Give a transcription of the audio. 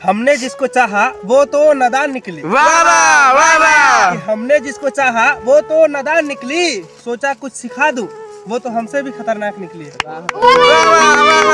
हमने जिसको चाहा वो तो नदान निकली। वाह वाह हमने जिसको चाहा वो तो नदान निकली। सोचा कुछ सिखा दूँ वो तो हमसे भी खतरनाक निकली वाह वाह।